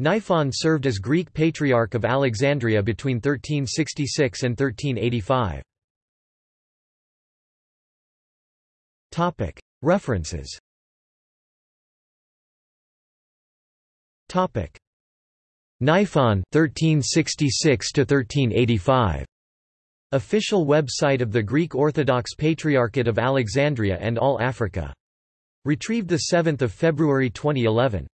Niphon served as Greek Patriarch of Alexandria between 1366 and 1385. References Niphon 1366 to 1385 Official website of the Greek Orthodox Patriarchate of Alexandria and All Africa. Retrieved 7 February 2011.